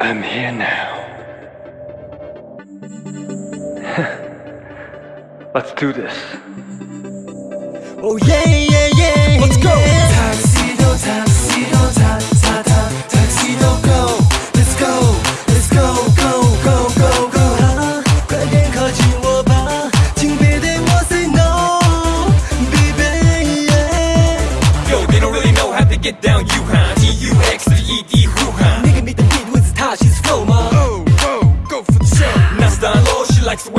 I'm here now. Let's do this. Oh yeah yeah yeah Let's go. Tuxedo tuxedo ta ta ta tuxedo go Let's go Let's go go go go go 啊快点靠近我吧，请别对我 say no baby yeah Yo, they don't really know how to get down, you huh? T U X to E D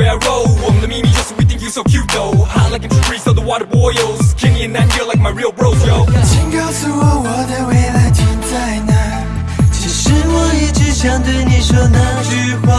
she likes the way I roll. 我们的秘密就是 we think you so cute though. Hot like a tree, so the water boils. Kenny and Nigel like my real bros, yo. 请告诉我我的未来停在哪？其实我一直想对你说那句话，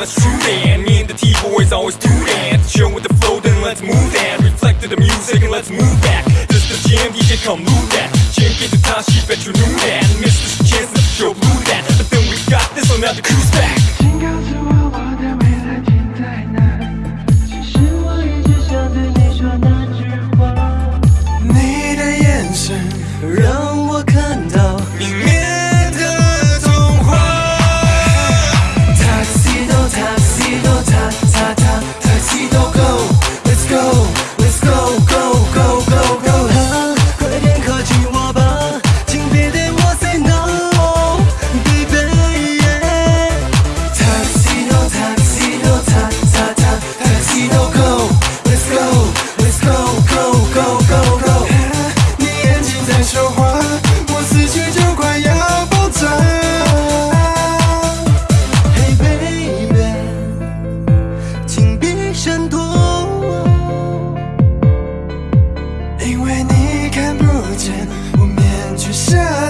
let's true that. Me and the T-boys always do that. Chill with the flow, then let's move that. Reflect to the music and let's move back. This the jam, DJ, come move that. Jam get the time, she bet you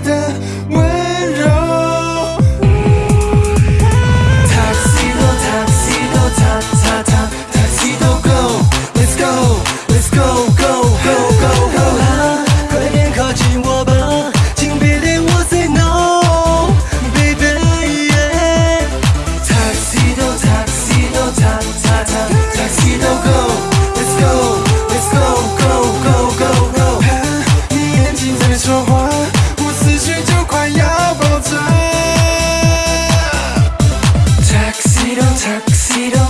的 tuxedo